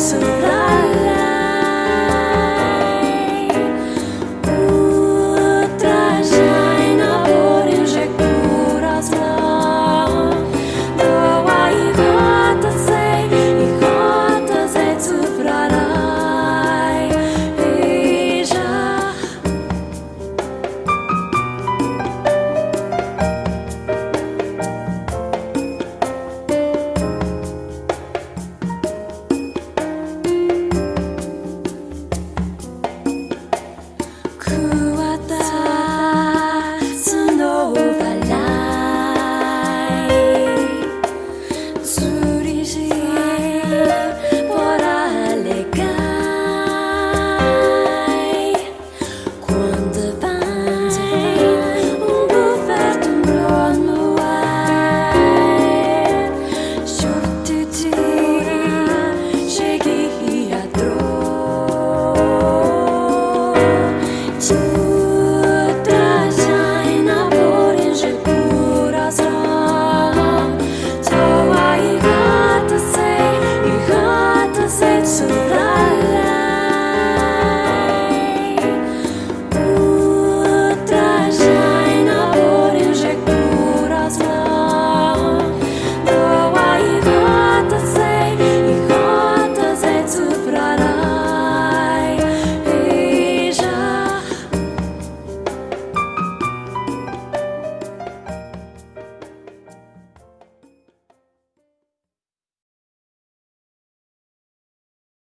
so the